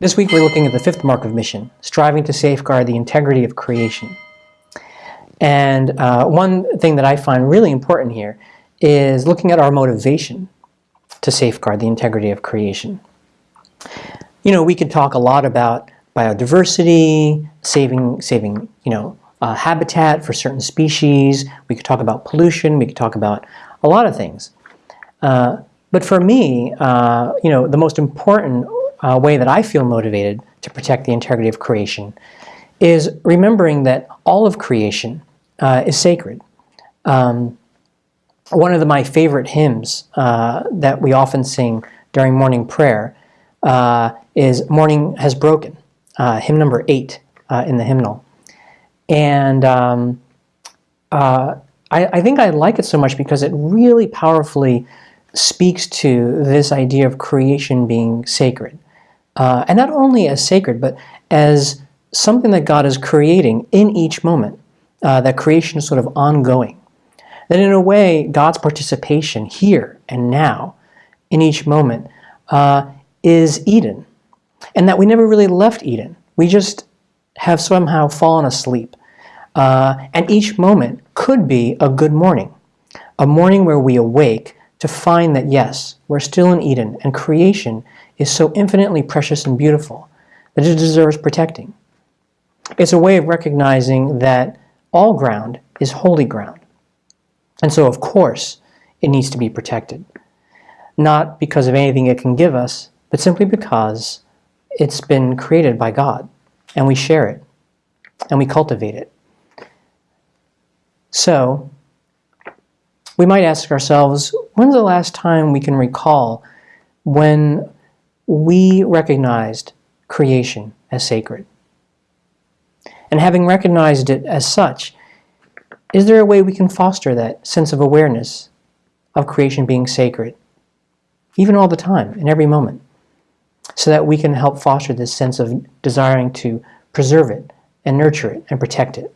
This week we're looking at the fifth mark of mission, striving to safeguard the integrity of creation. And uh, one thing that I find really important here is looking at our motivation to safeguard the integrity of creation. You know, we could talk a lot about biodiversity, saving, saving you know, uh, habitat for certain species. We could talk about pollution. We could talk about a lot of things. Uh, but for me, uh, you know, the most important uh, way that I feel motivated to protect the integrity of creation is remembering that all of creation uh, is sacred. Um, one of the, my favorite hymns uh, that we often sing during morning prayer uh, is Morning Has Broken, uh, hymn number eight uh, in the hymnal. And um, I, I think I like it so much because it really powerfully speaks to this idea of creation being sacred. Uh, and not only as sacred, but as something that God is creating in each moment, uh, that creation is sort of ongoing. That in a way, God's participation here and now, in each moment, uh, is Eden. And that we never really left Eden. We just have somehow fallen asleep. Uh, and each moment could be a good morning, a morning where we awake to find that yes, we're still in Eden and creation is so infinitely precious and beautiful that it deserves protecting. It's a way of recognizing that all ground is holy ground. And so, of course, it needs to be protected. Not because of anything it can give us, but simply because it's been created by God, and we share it, and we cultivate it. So, we might ask ourselves, when's the last time we can recall when we recognized creation as sacred. And having recognized it as such, is there a way we can foster that sense of awareness of creation being sacred, even all the time, in every moment, so that we can help foster this sense of desiring to preserve it and nurture it and protect it?